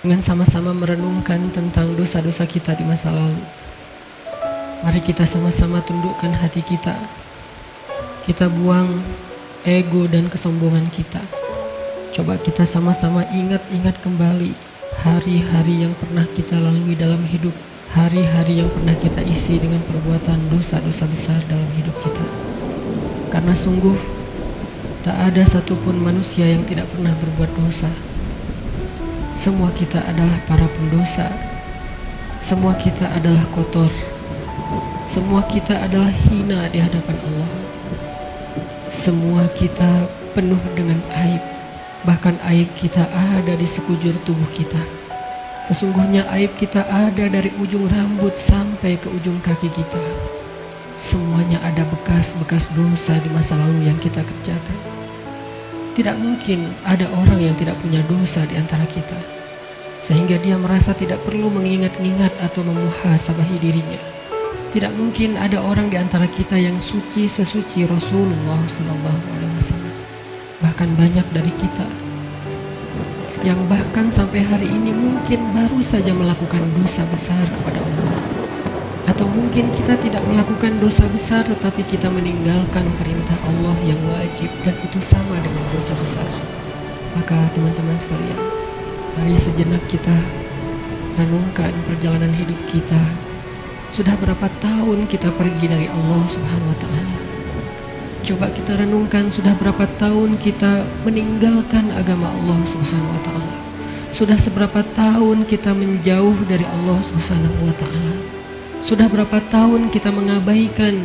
dengan sama-sama merenungkan tentang dosa-dosa kita di masa lalu. Mari kita sama-sama tundukkan hati kita. Kita buang ego dan kesombongan kita. Coba kita sama-sama ingat-ingat kembali hari-hari yang pernah kita lalui dalam hidup. Hari-hari yang pernah kita isi dengan perbuatan dosa-dosa besar dalam hidup kita. Karena sungguh tak ada satupun manusia yang tidak pernah berbuat dosa. Semua kita adalah para pendosa. Semua kita adalah kotor. Semua kita adalah hina di hadapan Allah. Semua kita penuh dengan aib. Bahkan aib kita ada di sekujur tubuh kita. Sesungguhnya aib kita ada dari ujung rambut sampai ke ujung kaki kita. Semuanya ada bekas-bekas dosa di masa lalu yang kita kerjakan. Tidak mungkin ada orang yang tidak punya dosa di antara kita, sehingga dia merasa tidak perlu mengingat-ingat atau memuhasabahi dirinya. Tidak mungkin ada orang di antara kita yang suci sesuci Rasulullah Wasallam. Bahkan banyak dari kita yang bahkan sampai hari ini mungkin baru saja melakukan dosa besar kepada Allah atau mungkin kita tidak melakukan dosa besar tetapi kita meninggalkan perintah Allah yang wajib dan itu sama dengan dosa besar. Maka teman-teman sekalian, mari sejenak kita renungkan perjalanan hidup kita. Sudah berapa tahun kita pergi dari Allah Subhanahu wa taala? Coba kita renungkan sudah berapa tahun kita meninggalkan agama Allah Subhanahu wa taala. Sudah seberapa tahun kita menjauh dari Allah Subhanahu wa taala? Sudah berapa tahun kita mengabaikan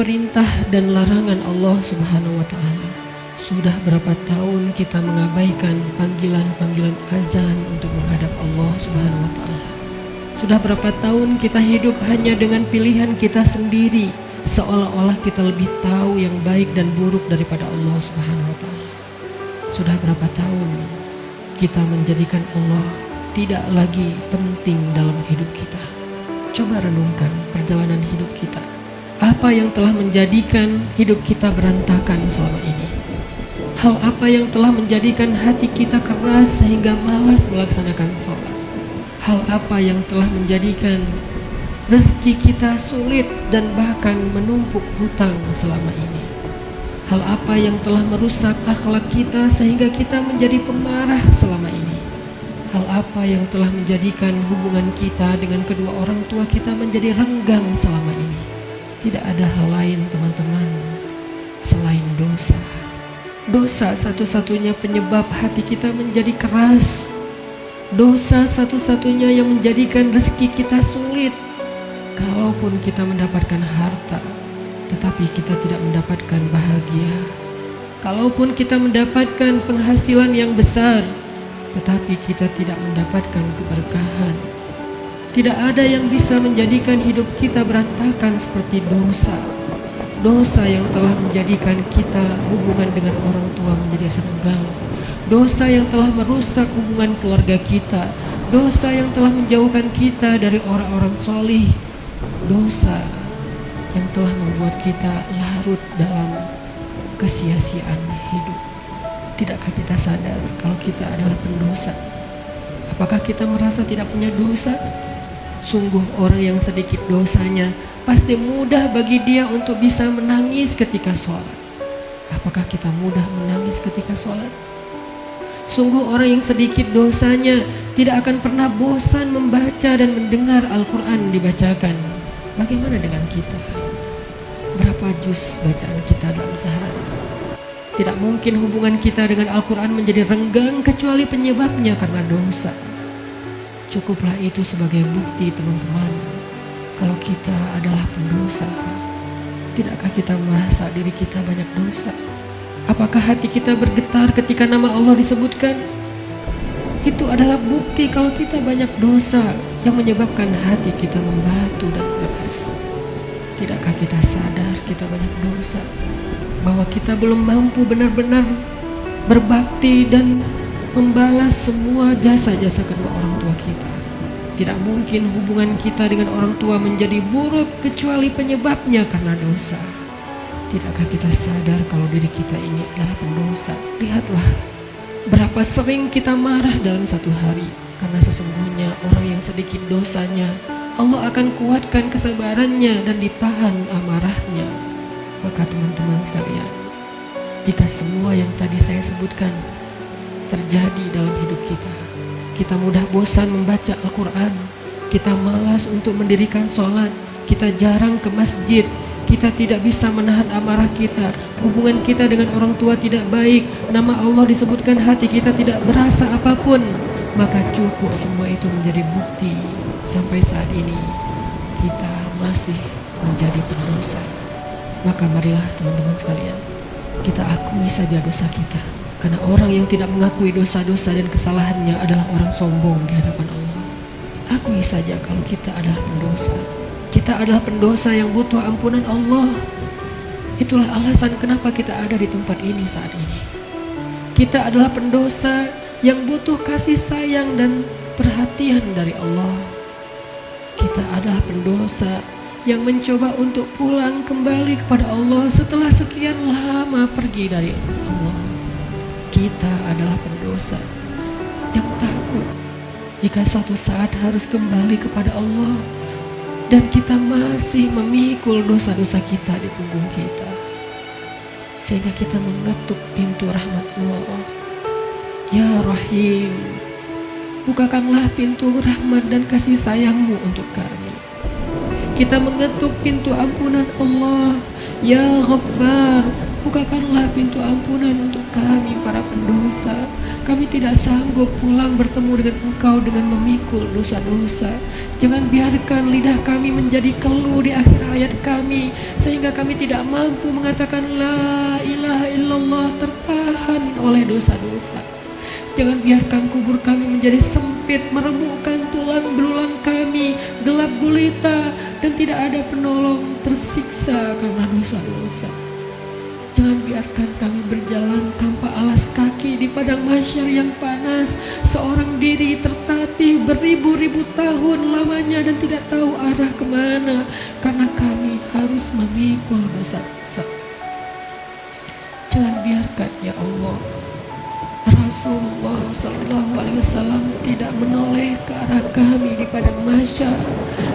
perintah dan larangan Allah Subhanahu wa taala? Sudah berapa tahun kita mengabaikan panggilan-panggilan azan untuk menghadap Allah Subhanahu wa taala? Sudah berapa tahun kita hidup hanya dengan pilihan kita sendiri seolah-olah kita lebih tahu yang baik dan buruk daripada Allah Subhanahu wa taala? Sudah berapa tahun kita menjadikan Allah tidak lagi penting dalam hidup kita? Coba renungkan perjalanan hidup kita. Apa yang telah menjadikan hidup kita berantakan selama ini? Hal apa yang telah menjadikan hati kita keras sehingga malas melaksanakan sholat? Hal apa yang telah menjadikan rezeki kita sulit dan bahkan menumpuk hutang selama ini? Hal apa yang telah merusak akhlak kita sehingga kita menjadi pemarah selama ini? Hal apa yang telah menjadikan hubungan kita dengan kedua orang tua kita menjadi renggang selama ini? Tidak ada hal lain teman-teman selain dosa. Dosa satu-satunya penyebab hati kita menjadi keras. Dosa satu-satunya yang menjadikan rezeki kita sulit. Kalaupun kita mendapatkan harta, tetapi kita tidak mendapatkan bahagia. Kalaupun kita mendapatkan penghasilan yang besar, tetapi kita tidak mendapatkan keberkahan. Tidak ada yang bisa menjadikan hidup kita berantakan seperti dosa. Dosa yang telah menjadikan kita hubungan dengan orang tua menjadi renggang. Dosa yang telah merusak hubungan keluarga kita. Dosa yang telah menjauhkan kita dari orang-orang solih. Dosa yang telah membuat kita larut dalam kesia-siaan hidup. Tidakkah kita sadar kalau kita adalah pendosa? Apakah kita merasa tidak punya dosa? Sungguh orang yang sedikit dosanya pasti mudah bagi dia untuk bisa menangis ketika sholat. Apakah kita mudah menangis ketika sholat? Sungguh orang yang sedikit dosanya tidak akan pernah bosan membaca dan mendengar Al-Quran dibacakan. Bagaimana dengan kita? Berapa juz bacaan kita dalam sehari? Tidak mungkin hubungan kita dengan Al-Quran menjadi renggang kecuali penyebabnya karena dosa. Cukuplah itu sebagai bukti teman-teman kalau kita adalah pendosa. Tidakkah kita merasa diri kita banyak dosa? Apakah hati kita bergetar ketika nama Allah disebutkan? Itu adalah bukti kalau kita banyak dosa yang menyebabkan hati kita membatu dan keras. Tidakkah kita sadar kita banyak dosa? Bahwa kita belum mampu benar-benar berbakti dan membalas semua jasa-jasa kedua orang tua kita. Tidak mungkin hubungan kita dengan orang tua menjadi buruk kecuali penyebabnya karena dosa. Tidakkah kita sadar kalau diri kita ini adalah pendosa? Lihatlah berapa sering kita marah dalam satu hari. Karena sesungguhnya orang yang sedikit dosanya, Allah akan kuatkan kesabarannya dan ditahan amarahnya. Maka teman-teman sekalian, jika semua yang tadi saya sebutkan terjadi dalam hidup kita, kita mudah bosan membaca Al-Quran, kita malas untuk mendirikan sholat, kita jarang ke masjid, kita tidak bisa menahan amarah kita, hubungan kita dengan orang tua tidak baik, nama Allah disebutkan hati kita tidak berasa apa pun, maka cukup semua itu menjadi bukti sampai saat ini kita masih menjadi pendosa. Maka marilah teman-teman sekalian, kita akui saja dosa kita. Karena orang yang tidak mengakui dosa-dosa dan kesalahannya adalah orang sombong di hadapan Allah. Akui saja kalau kita adalah pendosa. Kita adalah pendosa yang butuh ampunan Allah. Itulah alasan kenapa kita ada di tempat ini saat ini. Kita adalah pendosa yang butuh kasih sayang dan perhatian dari Allah. Kita adalah pendosa yang mencoba untuk pulang kembali kepada Allah setelah sekian lama pergi dari Allah. Kita adalah pendosa yang takut jika suatu saat harus kembali kepada Allah dan kita masih memikul dosa-dosa kita di punggung kita. Sehingga kita mengetuk pintu rahmat Allah. Ya Rahim bukakanlah pintu rahmat dan kasih sayangmu untuk kami kita mengetuk pintu ampunan Allah Ya Ghaffar bukakanlah pintu ampunan untuk kami para pendosa kami tidak sanggup pulang bertemu dengan Engkau dengan memikul dosa-dosa. Jangan biarkan lidah kami menjadi keluh di akhir hayat kami sehingga kami tidak mampu mengatakan la ilaha illallah tertahan oleh dosa-dosa. Jangan biarkan kubur kami menjadi sempit, meremukkan tulang belulang kami, gelap gulita, dan tidak ada penolong tersiksa karena dosa-dosa. Jangan biarkan kami berjalan tanpa alas kaki di padang masyar yang panas. Seorang diri tertatih beribu-ribu tahun lamanya dan tidak tahu arah ke mana. Karena kami harus memikul dosa-dosa. Jangan biarkan ya Allah. Rasulullah Sallallahu Alaihi Wasallam tidak menoleh ke arah kami di padang masyar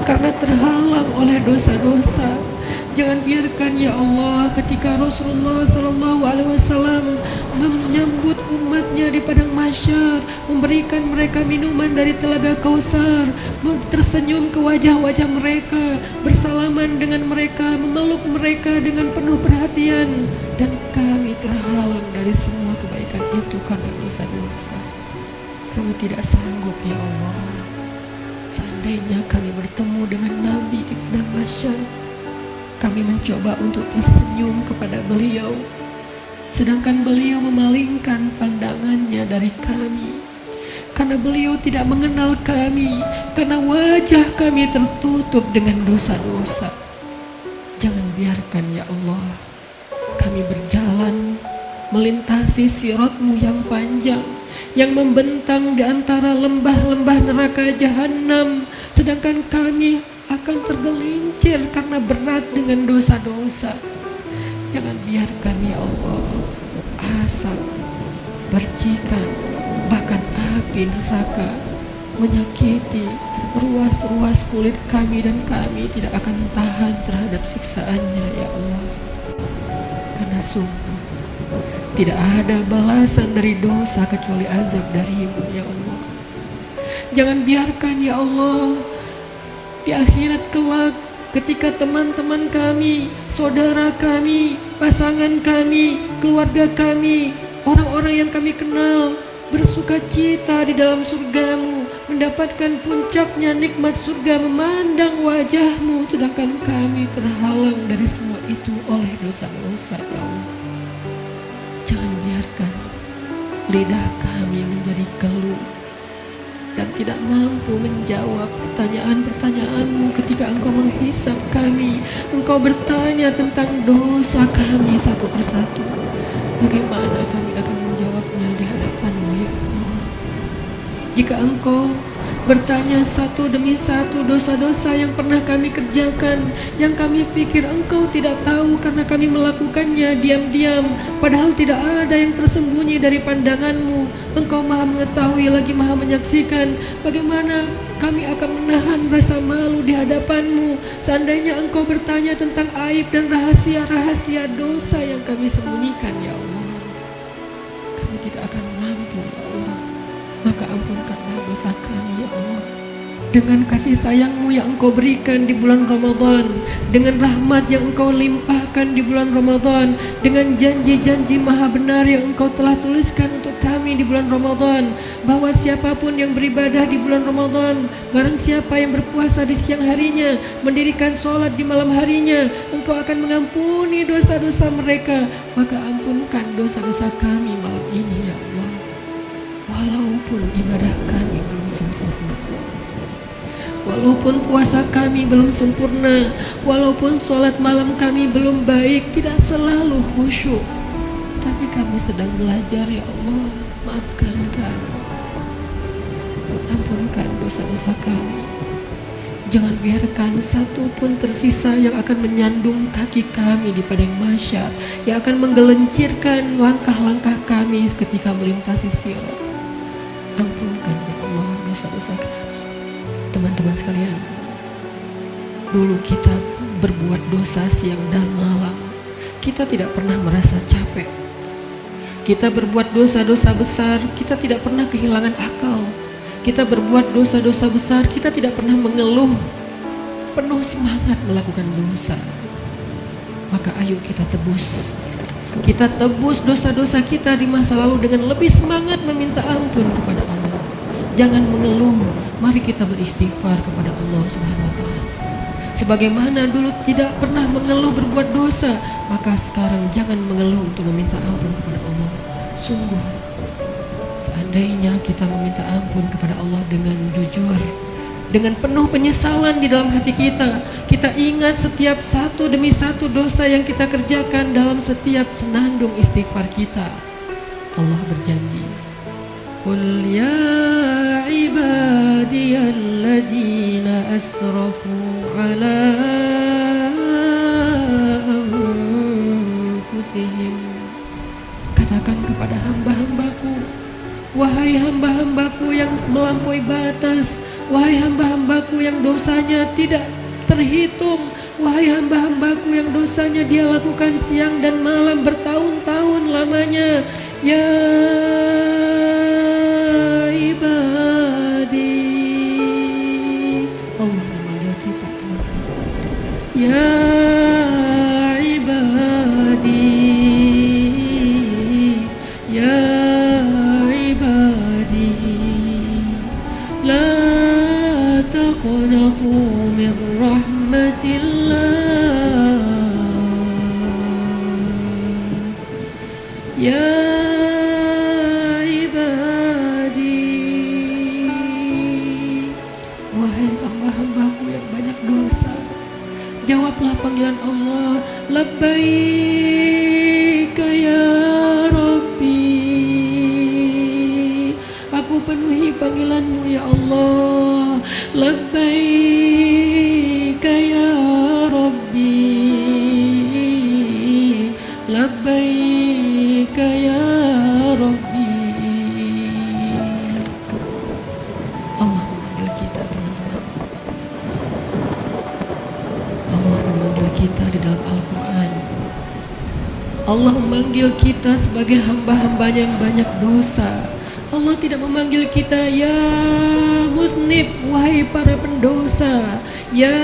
karena terhalang oleh dosa-dosa. Jangan biarkan ya Allah ketika Rasulullah Sallallahu Alaihi Wasallam menyambut umatnya di padang masyar, memberikan mereka minuman dari telaga kausar, tersenyum ke wajah-wajah mereka, bersalaman dengan mereka, memeluk mereka dengan penuh perhatian, dan kami terhalang dari semua itu karena dosa-dosa. Kami tidak sanggup ya Allah. Seandainya kami bertemu dengan Nabi di padang kami mencoba untuk tersenyum kepada beliau, sedangkan beliau memalingkan pandangannya dari kami. Karena beliau tidak mengenal kami, karena wajah kami tertutup dengan dosa-dosa. Jangan biarkan ya Allah, kami berjalan melintasi sirotmu yang panjang, yang membentang di antara lembah-lembah neraka jahanam, sedangkan kami akan tergelincir karena berat dengan dosa-dosa. Jangan biarkan ya Allah asap, percikan, bahkan api neraka menyakiti ruas-ruas kulit kami dan kami tidak akan tahan terhadap siksaannya ya Allah. Karena sungguh tidak ada balasan dari dosa kecuali azab darimu ya Allah. Jangan biarkan ya Allah di akhirat kelak ketika teman-teman kami, saudara kami, pasangan kami, keluarga kami, orang-orang yang kami kenal bersuka cita di dalam surgamu mendapatkan puncaknya nikmat surga memandang wajahmu sedangkan kami terhalang dari semua itu oleh dosa-dosa ya Allah lidah kami menjadi keluh dan tidak mampu menjawab pertanyaan-pertanyaanmu ketika engkau menghisap kami. Engkau bertanya tentang dosa kami satu persatu. Bagaimana kami akan menjawabnya di hadapanmu ya Allah? Jika engkau bertanya satu demi satu dosa-dosa yang pernah kami kerjakan, yang kami pikir engkau tidak tahu karena kami melakukannya diam-diam, padahal tidak ada yang tersembunyi dari pandanganmu. Engkau maha mengetahui lagi maha menyaksikan bagaimana kami akan menahan rasa malu di hadapanmu seandainya engkau bertanya tentang aib dan rahasia-rahasia dosa yang kami sembunyikan ya Allah. Kami tidak akan mampu ya Allah. Maka ampunkanlah dosa kami dengan kasih sayangmu yang engkau berikan di bulan Ramadan dengan rahmat yang engkau limpahkan di bulan Ramadan dengan janji-janji maha benar yang engkau telah tuliskan untuk kami di bulan Ramadan bahwa siapa pun yang beribadah di bulan Ramadan barang siapa yang berpuasa di siang harinya mendirikan sholat di malam harinya engkau akan mengampuni dosa-dosa mereka. Maka ampunkan dosa-dosa kami malam ini ya Allah. Walaupun ibadah kami belum Walaupun puasa kami belum sempurna, walaupun sholat malam kami belum baik, tidak selalu khusyuk. Tapi kami sedang belajar ya Allah, maafkan kami. Ampunkan dosa-dosa kami. Jangan biarkan satu pun tersisa yang akan menyandung kaki kami di padang masyar, yang akan menggelincirkan langkah-langkah kami ketika melintasi sirat. Ampunkan teman-teman sekalian. Dulu kita berbuat dosa siang dan malam. Kita tidak pernah merasa capek. Kita berbuat dosa-dosa besar kita tidak pernah kehilangan akal. Kita berbuat dosa-dosa besar kita tidak pernah mengeluh. Penuh semangat melakukan dosa. Maka ayo kita tebus. Kita tebus dosa-dosa kita di masa lalu dengan lebih semangat meminta ampun kepada Allah jangan mengeluh Mari kita beristighfar kepada Allah Subhanahu wa taala. Sebagaimana dulu tidak pernah mengeluh berbuat dosa, maka sekarang jangan mengeluh untuk meminta ampun kepada Allah. Sungguh seandainya kita meminta ampun kepada Allah dengan jujur, dengan penuh penyesalan di dalam hati kita, kita ingat setiap satu demi satu dosa yang kita kerjakan dalam setiap senandung istighfar kita. Allah berjanji, "Qul ya عبادي الذين أسرفوا على أنفسهم Katakan kepada hamba-hambaku Wahai hamba-hambaku yang melampaui batas Wahai hamba-hambaku yang dosanya tidak terhitung Wahai hamba-hambaku yang dosanya dia lakukan siang dan malam bertahun-tahun lamanya Ya يا عبادي لا تقنطوا कई sebagai hamba-hambanya yang banyak dosa. Allah tidak memanggil kita ya mutnib wahai para pendosa, ya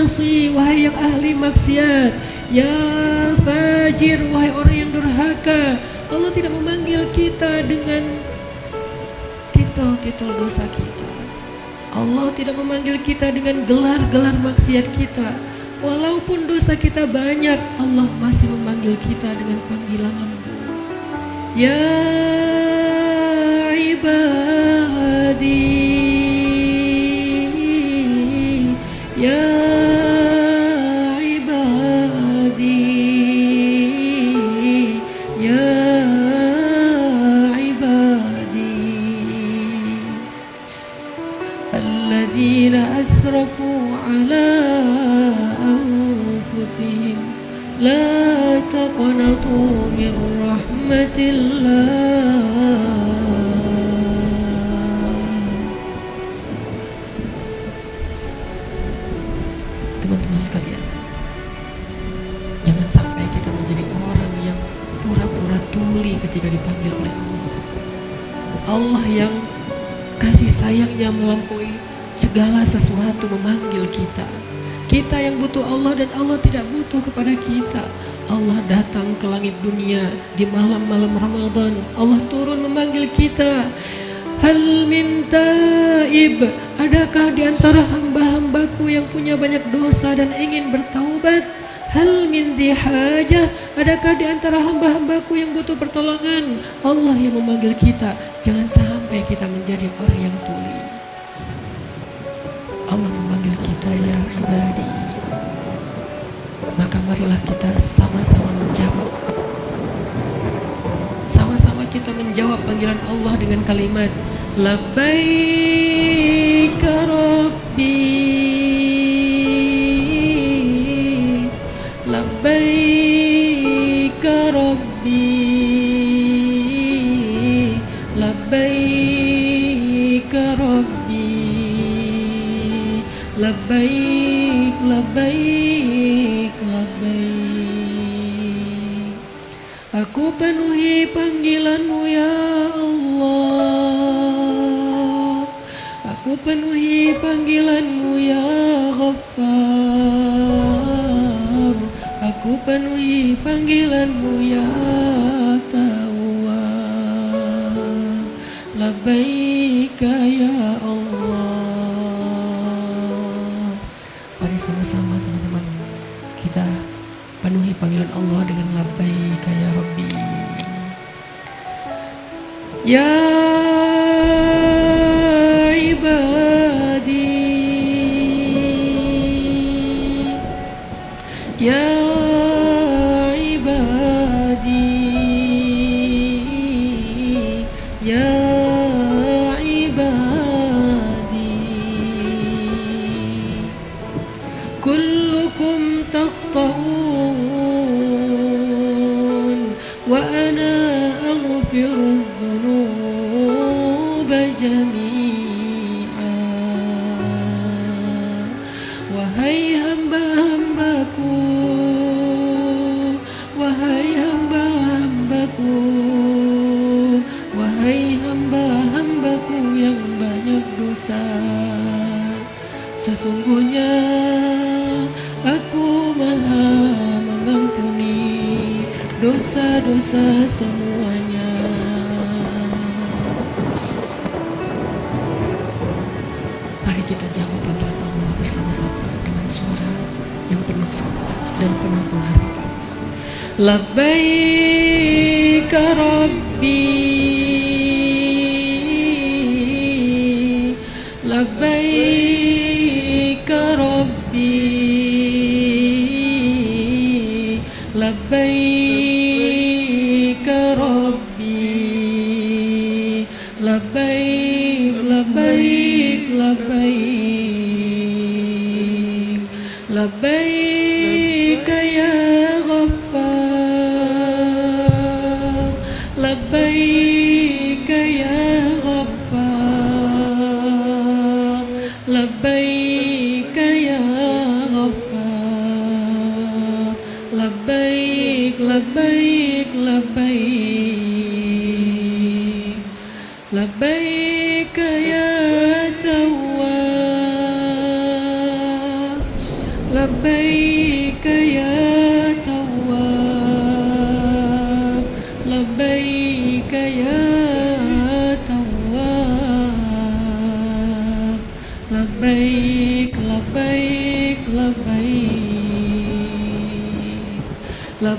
asi wahai yang ahli maksiat, ya fajir wahai orang yang durhaka. Allah tidak memanggil kita dengan titel-titel dosa kita. Allah tidak memanggil kita dengan gelar-gelar maksiat kita. Walaupun dosa kita banyak, Allah masih memanggil kita dengan panggilan-Mu. Ya ibadi, ya من رحمة الله teman-teman sekalian jangan sampai kita menjadi orang yang pura-pura tuli ketika dipanggil oleh Allah Allah yang kasih sayangnya melampaui segala sesuatu memanggil kita kita yang butuh Allah dan Allah tidak butuh kepada kita Allah datang ke langit dunia di malam-malam Ramadan. Allah turun memanggil kita. Hal min taib. Adakah di antara hamba-hambaku yang punya banyak dosa dan ingin bertaubat? Hal min hajah Adakah di antara hamba-hambaku yang butuh pertolongan? Allah yang memanggil kita. Jangan sampai kita menjadi orang yang tuli. Allah memanggil kita ya ibadi. Maka marilah kita sama-sama menjawab. Sama-sama kita menjawab panggilan Allah dengan kalimat Labbaik Rabbi Aku penuhi panggilanmu ya Allah. Ku penuhi panggilanmu ya Ghaffar. Aku penuhi panggilanmu ya Tawwab. Labbaika ya Ya dosa-dosa semuanya. Mari kita jawab panggilan Allah bersama-sama dengan suara yang penuh semangat dan penuh pengharapan. Labbaik Rabbi. لبيك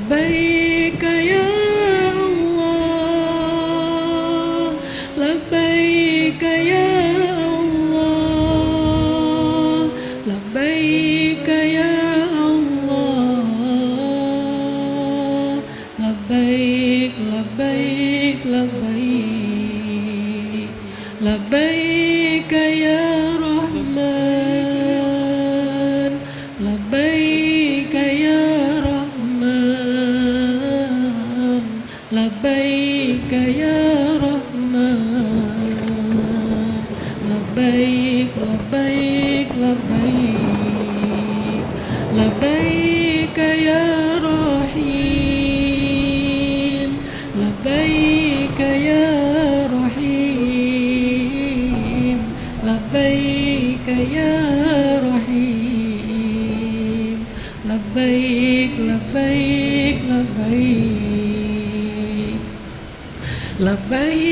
لبيك لبيك يا labbaik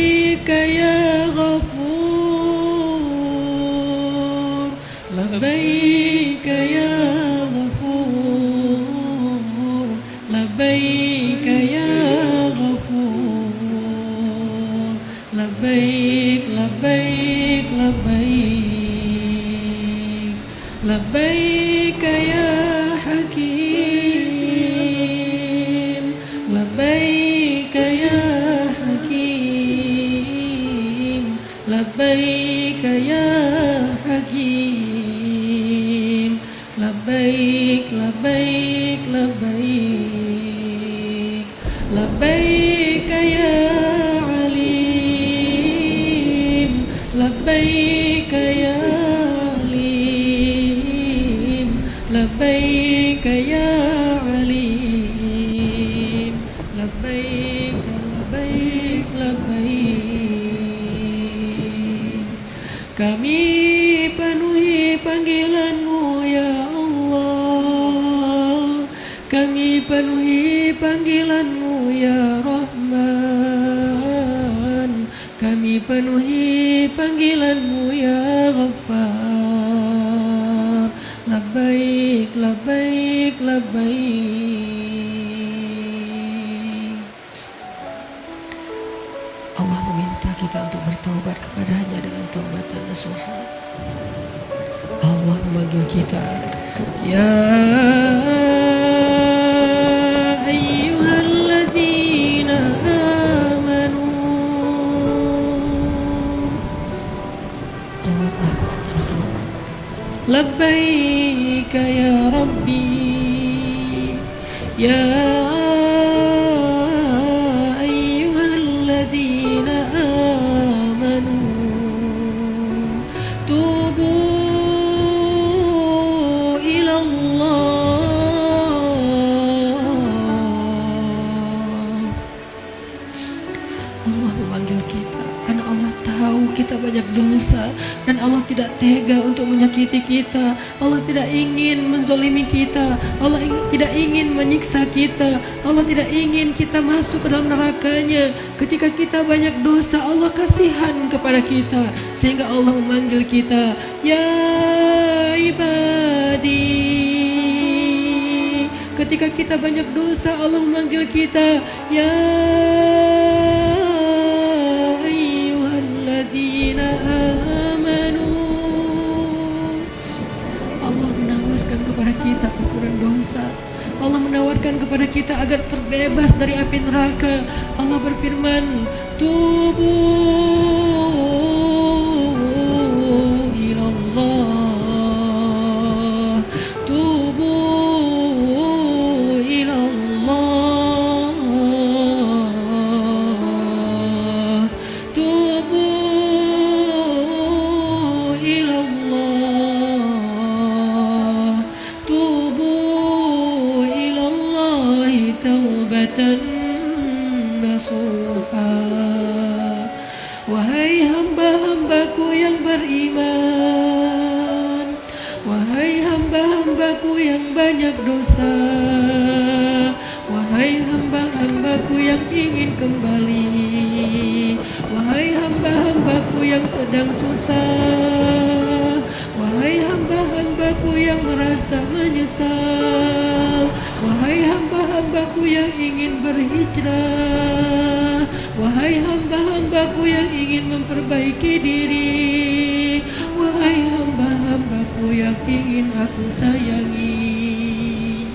Ya Allah tidak tega untuk menyakiti kita. Allah tidak ingin menzolimi kita. Allah ing- tidak ingin menyiksa kita. Allah tidak ingin kita masuk ke dalam nerakanya. Ketika kita banyak dosa, Allah kasihan kepada kita sehingga Allah memanggil kita, ya ibadi. Ketika kita banyak dosa, Allah memanggil kita, ya Allah menawarkan kepada kita agar terbebas dari api neraka. Allah berfirman, "Tubu nasuha. Wahai hamba-hambaku yang beriman. Wahai hamba-hambaku yang banyak dosa. Wahai hamba-hambaku yang ingin kembali. Wahai hamba-hambaku yang sedang susah. Wahai hamba-hambaku yang merasa menyesal. Wahai hamba-hambaku yang ingin berhijrah. Wahai hamba-hambaku yang ingin memperbaiki diri. Wahai hamba-hambaku yang ingin aku sayangi.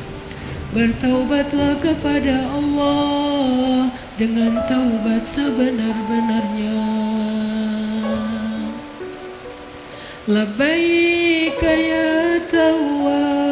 Bertaubatlah kepada Allah dengan taubat sebenar-benarnya. Labbaik ya Tawwab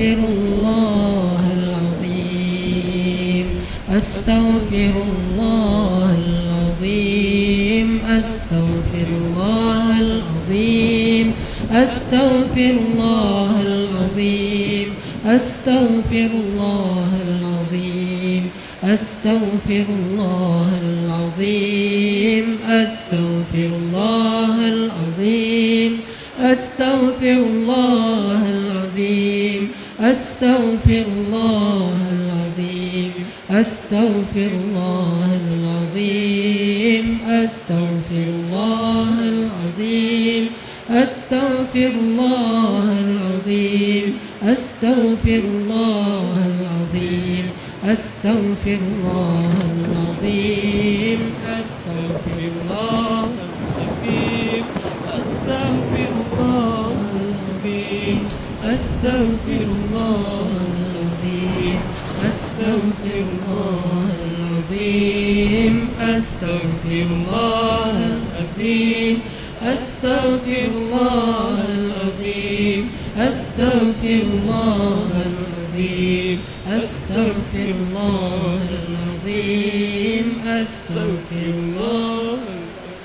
أستغفر الله العظيم. أستغفر الله العظيم. أستغفر الله العظيم. أستغفر الله العظيم. أستغفر الله العظيم. أستغفر الله العظيم. أستغفر الله العظيم. أستغفر الله أستغفر الله العظيم أستغفر الله العظيم أستغفر الله العظيم أستغفر الله العظيم أستغفر الله العظيم أستغفر الله العظيم. أستغفر الله العظيم أستغفر الله العظيم أستغفر الله العظيم أستغفر الله العظيم أستغفر الله العظيم أستغفر الله العظيم أستغفر الله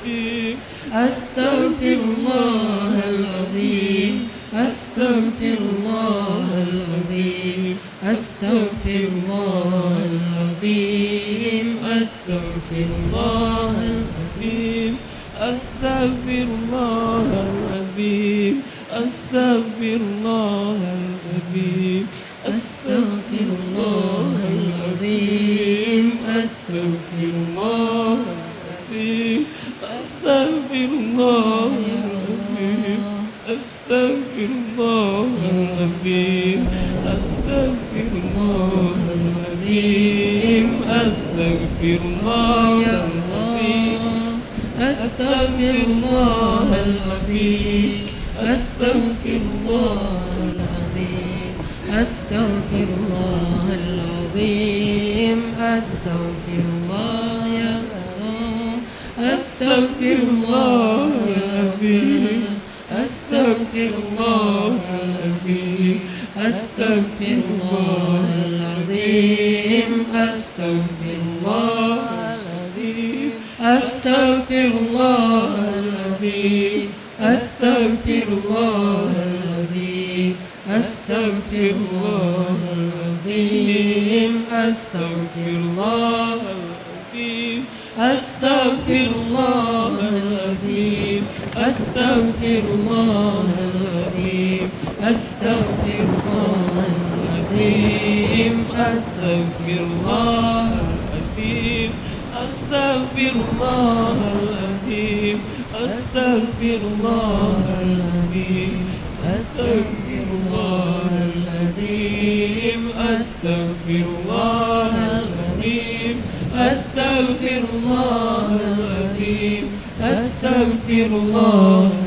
العظيم أستغفر الله العظيم أستغفر الله العظيم أستغفر الله أستغفر الله العظيم أستغفر الله العظيم أستغفر الله العظيم أستغفر الله العظيم أستغفر الله العظيم أستغفر الله العظيم أستغفر الله العظيم أستغفر الله العظيم أستغفر الله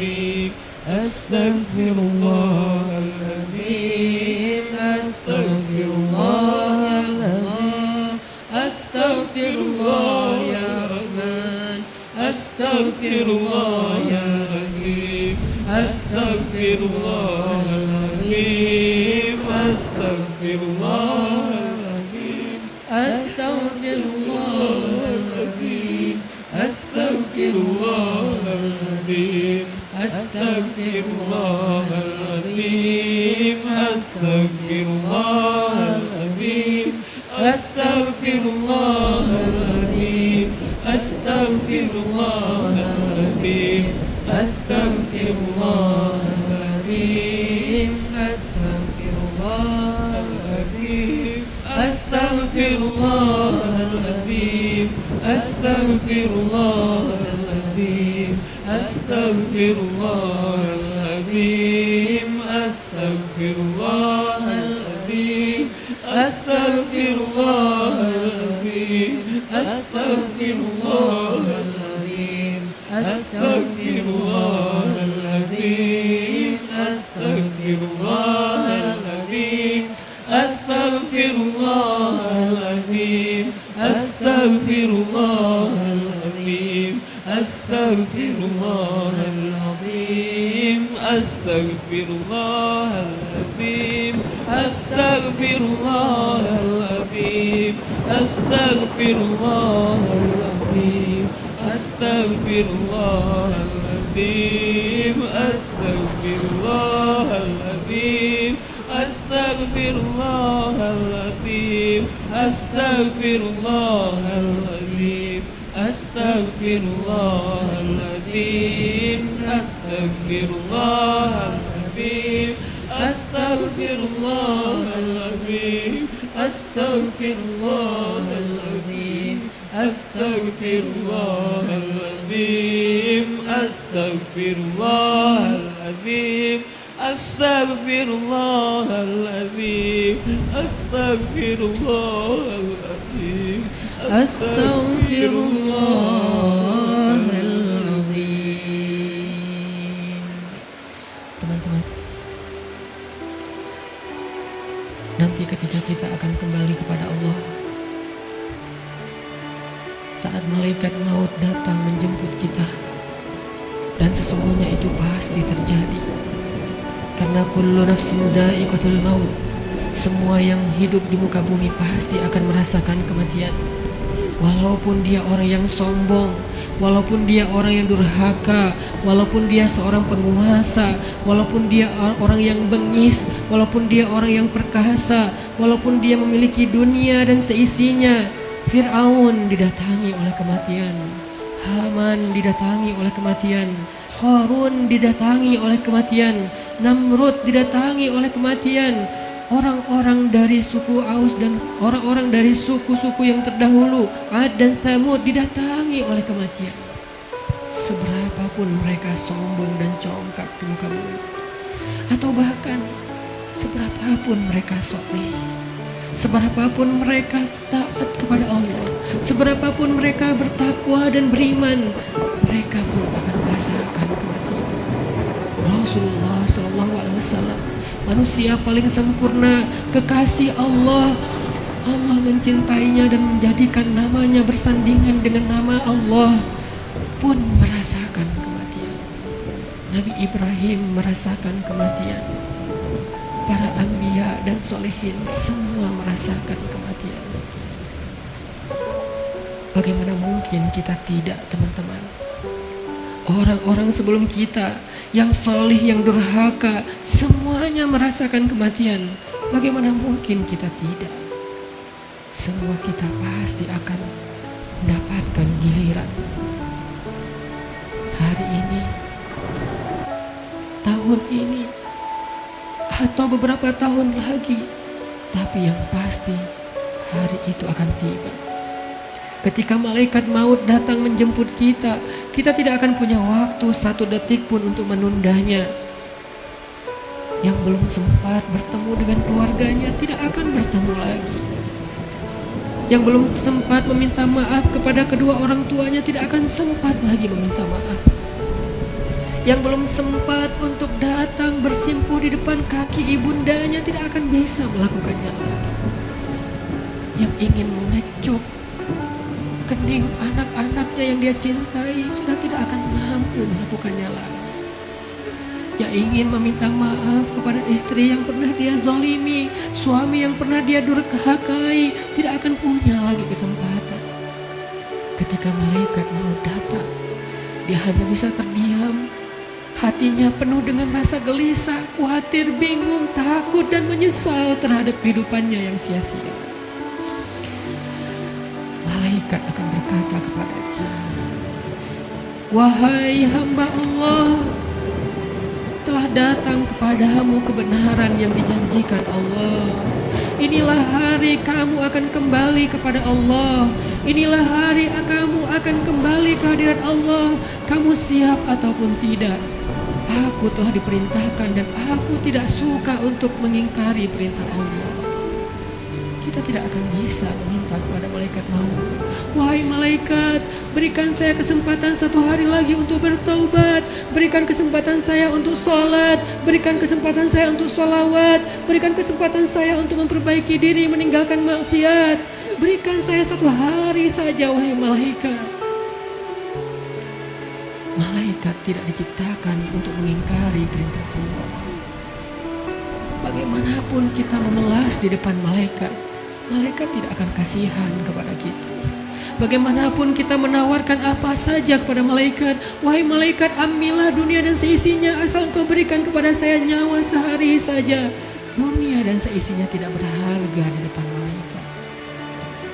العظيم أستغفر الله العظيم. أستغفر الله الله أستغفر الله يا رحمن. أستغفر الله يا رحيم. أستغفر الله العظيم. أستغفر الله العظيم. أستغفر الله العظيم. أستغفر الله العظيم. أستغفر الله العظيم أستغفر الله العظيم أستغفر الله العظيم أستغفر الله العظيم أستغفر الله العظيم أستغفر الله العظيم أستغفر الله العظيم أستغفر الله العظيم. أستغفر الله العظيم أستغفر الله العظيم أستغفر الله العظيم أستغفر الله العظيم أستغفر الله الله العظيم أستغفر الله العظيم أستغفر الله العظيم أستغفر الله العظيم أستغفر الله العظيم أستغفر الله العظيم أستغفر الله العظيم أستغفر الله العظيم أستغفر الله الحبيب أستغفر الله الحبيب أستغفر الله العظيم أستغفر الله العظيم أستغفر الله العظيم أستغفر الله العظيم أستغفر الله العظيم أستغفر الله العظيم أستغفر الله ketika kita akan kembali kepada Allah Saat malaikat maut datang menjemput kita Dan sesungguhnya itu pasti terjadi. Karena kullu nafsin za'iqatul maut Semua yang hidup di muka bumi pasti akan merasakan kematian. Walaupun dia orang yang sombong, walaupun dia orang yang durhaka, walaupun dia seorang penguasa, walaupun dia orang yang bengis, walaupun dia orang yang perkasa, walaupun dia memiliki dunia dan seisinya. Fir'aun didatangi oleh kematian, Haman didatangi oleh kematian, Harun didatangi oleh kematian, Namrud didatangi oleh kematian, orang-orang dari suku Aus dan orang-orang dari suku-suku yang terdahulu Ad dan Samud didatangi oleh kematian. Seberapapun mereka sombong dan congkak di muka bumi, atau bahkan seberapapun mereka soleh, seberapapun mereka taat kepada Allah, seberapapun mereka bertakwa dan beriman, mereka pun akan merasakan kematian. Rasulullah Shallallahu Alaihi Wasallam manusia paling sempurna, kekasih Allah. Allah mencintainya dan menjadikan namanya bersandingan dengan nama Allah pun merasakan kematian. Nabi Ibrahim merasakan kematian. Para ambia dan solehin semua merasakan kematian. Bagaimana mungkin kita tidak teman-teman? Orang-orang sebelum kita yang solih, yang durhaka, semuanya merasakan kematian. Bagaimana mungkin kita tidak? Semua kita pasti akan mendapatkan giliran. Hari ini, tahun ini, atau beberapa tahun lagi. Tapi yang pasti, hari itu akan tiba. Ketika malaikat maut datang menjemput kita, kita tidak akan punya waktu satu detik pun untuk menundanya. Yang belum sempat bertemu dengan keluarganya tidak akan bertemu lagi. Yang belum sempat meminta maaf kepada kedua orang tuanya tidak akan sempat lagi meminta maaf. Yang belum sempat untuk datang bersimpuh di depan kaki ibundanya tidak akan bisa melakukannya lagi. Yang ingin mengecup kening anak-anaknya yang dia cintai sudah tidak akan mampu melakukannya lagi. Yang ingin meminta maaf kepada istri yang pernah dia zolimi, suami yang pernah dia durhakai, tidak akan punya lagi kesempatan. Ketika malaikat mau datang, dia hanya bisa terdiam. Hatinya penuh dengan rasa gelisah, khawatir, bingung, takut, dan menyesal terhadap kehidupannya yang sia-sia malaikat akan berkata kepadanya, Wahai hamba Allah, telah datang kepadamu kebenaran yang dijanjikan Allah. Inilah hari kamu akan kembali kepada Allah. Inilah hari kamu akan kembali ke hadirat Allah. Kamu siap ataupun tidak. Aku telah diperintahkan dan aku tidak suka untuk mengingkari perintah Allah kita tidak akan bisa meminta kepada malaikat maut. Wahai malaikat, berikan saya kesempatan satu hari lagi untuk bertaubat. Berikan kesempatan saya untuk sholat. Berikan kesempatan saya untuk sholawat. Berikan kesempatan saya untuk memperbaiki diri meninggalkan maksiat. Berikan saya satu hari saja, wahai malaikat. Malaikat tidak diciptakan untuk mengingkari perintah Allah. Bagaimanapun kita memelas di depan malaikat, malaikat tidak akan kasihan kepada kita. Bagaimanapun kita menawarkan apa saja kepada malaikat, wahai malaikat ambillah dunia dan seisinya asal kau berikan kepada saya nyawa sehari saja. Dunia dan seisinya tidak berharga di depan.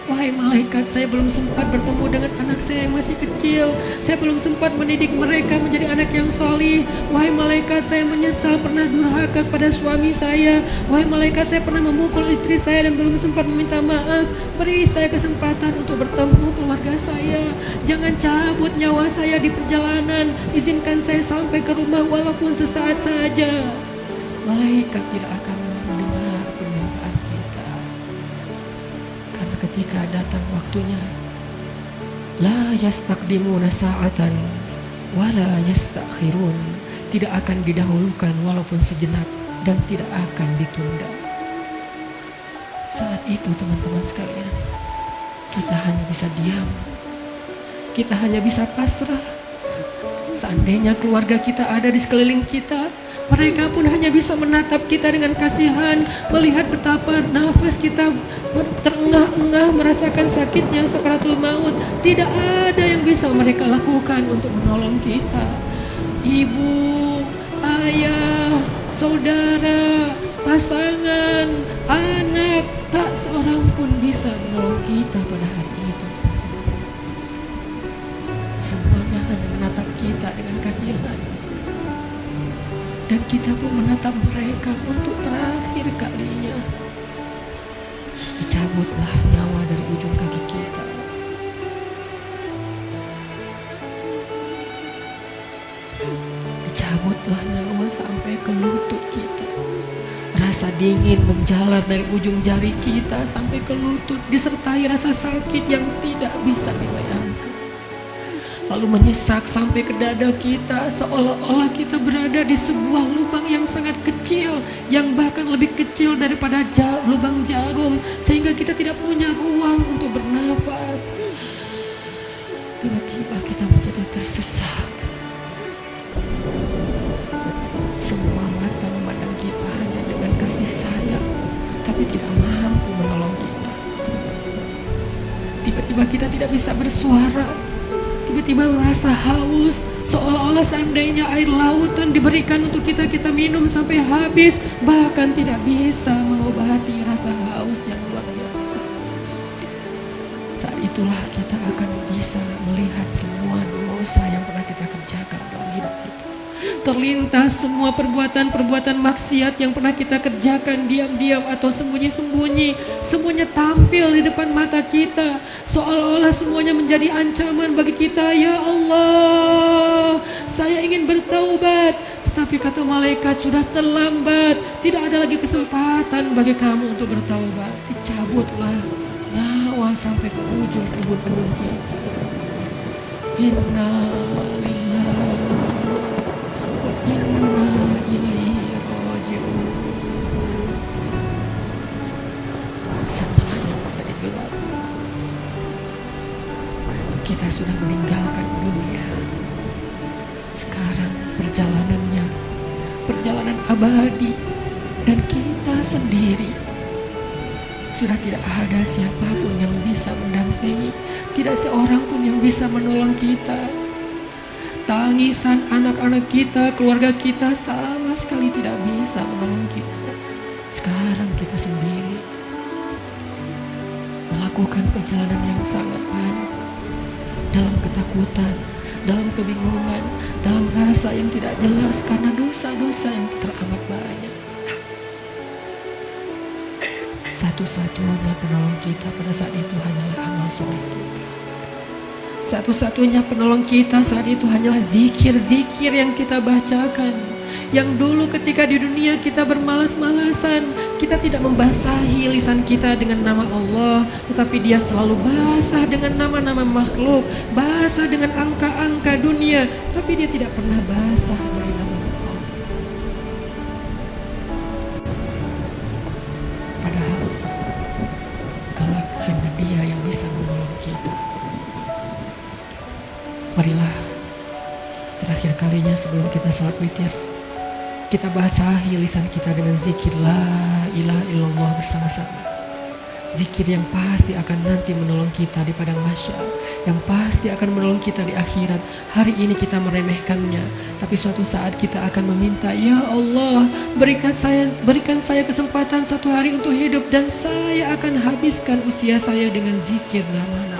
Wahai malaikat, saya belum sempat bertemu dengan anak saya yang masih kecil. Saya belum sempat mendidik mereka menjadi anak yang solih. Wahai malaikat, saya menyesal pernah durhaka kepada suami saya. Wahai malaikat, saya pernah memukul istri saya dan belum sempat meminta maaf. Beri saya kesempatan untuk bertemu keluarga saya. Jangan cabut nyawa saya di perjalanan. Izinkan saya sampai ke rumah walaupun sesaat saja. Malaikat tidak akan waktunya. La yastaqdimuna sa'atan wala yastakhirun. Tidak akan didahulukan walaupun sejenak dan tidak akan ditunda. Saat itu teman-teman sekalian kita hanya bisa diam. Kita hanya bisa pasrah. Seandainya keluarga kita ada di sekeliling kita mereka pun hanya bisa menatap kita dengan kasihan, melihat betapa nafas kita terengah-engah merasakan sakitnya sakaratul maut. Tidak ada yang bisa mereka lakukan untuk menolong kita. Ibu, ayah, saudara, pasangan, anak, tak seorang pun bisa menolong kita pada hari itu. Semuanya hanya menatap kita dengan kasihan dan kita pun menatap mereka untuk terakhir kalinya. Dicabutlah nyawa dari ujung kaki kita. Dicabutlah nyawa sampai ke lutut kita. Rasa dingin menjalar dari ujung jari kita sampai ke lutut disertai rasa sakit yang tidak bisa dibayangkan lalu menyesak sampai ke dada kita seolah-olah kita berada di sebuah lubang yang sangat kecil yang bahkan lebih kecil daripada lubang jarum sehingga kita tidak punya ruang untuk bernafas. Tiba-tiba kita menjadi tersesak semua mata memandang kita hanya dengan kasih sayang tapi tidak mampu menolong kita. Tiba-tiba kita tidak bisa bersuara tiba-tiba merasa haus. Seolah-olah seandainya air lautan diberikan untuk kita kita minum sampai habis. Bahkan tidak bisa mengobati rasa haus yang luar biasa. Saat itulah kita akan bisa melihat semua dosa yang pernah kita kerjakan dalam hidup kita terlintas semua perbuatan-perbuatan maksiat yang pernah kita kerjakan diam-diam atau sembunyi-sembunyi. Semuanya tampil di depan mata kita. Seolah-olah semuanya menjadi ancaman bagi kita. Ya Allah, saya ingin bertaubat. Tetapi kata malaikat sudah terlambat. Tidak ada lagi kesempatan bagi kamu untuk bertaubat. Dicabutlah nyawa sampai ke ujung ubun-ubun kita. Inna sudah meninggalkan dunia. Sekarang perjalanannya, perjalanan abadi, dan kita sendiri sudah tidak ada siapa pun yang bisa mendampingi, tidak seorang pun yang bisa menolong kita tangisan anak-anak kita, keluarga kita sama sekali tidak bisa menolong kita. Sekarang kita sendiri melakukan perjalanan yang sangat panjang dalam ketakutan, dalam kebingungan, dalam rasa yang tidak jelas karena dosa-dosa yang teramat banyak. Satu-satunya penolong kita pada saat itu hanyalah amal soleh kita. Satu-satunya penolong kita saat itu hanyalah zikir-zikir yang kita bacakan. Yang dulu ketika di dunia kita bermalas-malasan, kita tidak membasahi lisan kita dengan nama Allah, tetapi dia selalu basah dengan nama-nama makhluk, basah dengan angka-angka dunia, tapi dia tidak pernah basah dari nama Allah. Padahal kelak hanya dia yang bisa menolong kita. Marilah terakhir kalinya sebelum kita sholat witir kita basahi lisan kita dengan zikir la ilaha illallah bersama-sama. Zikir yang pasti akan nanti menolong kita di padang masyar yang pasti akan menolong kita di akhirat. Hari ini kita meremehkannya, tapi suatu saat kita akan meminta, "Ya Allah, berikan saya berikan saya kesempatan satu hari untuk hidup dan saya akan habiskan usia saya dengan zikir namanya."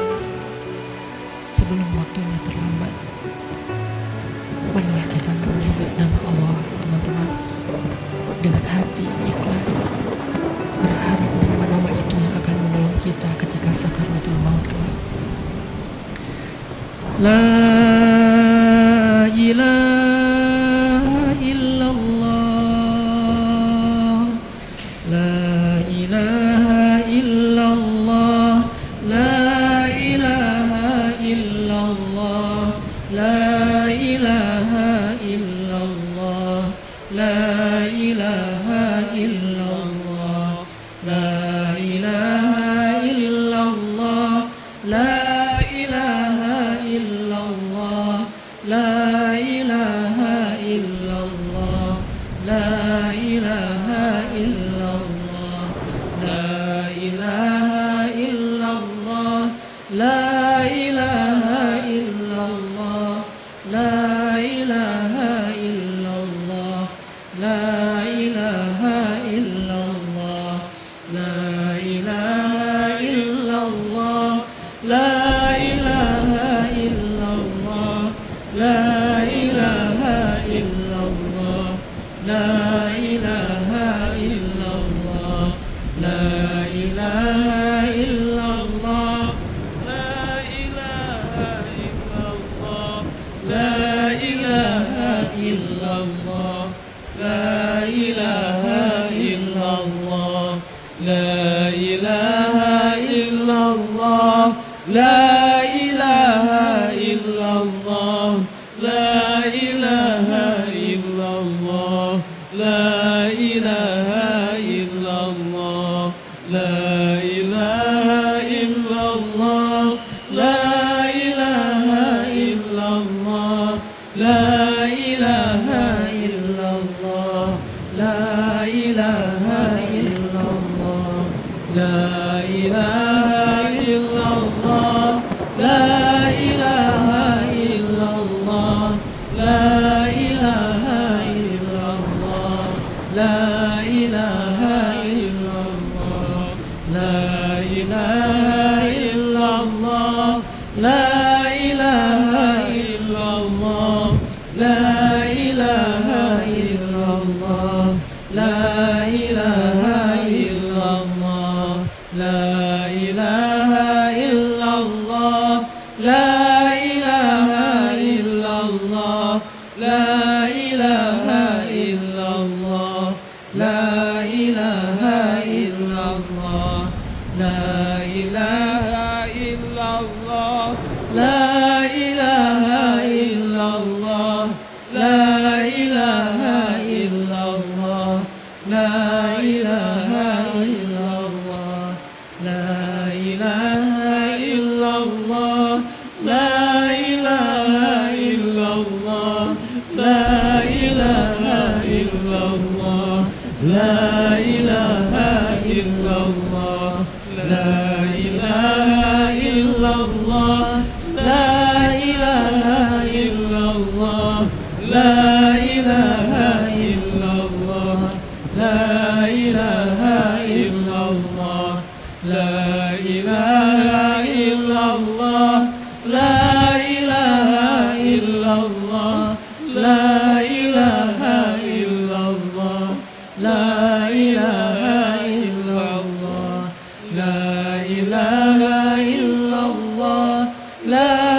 love.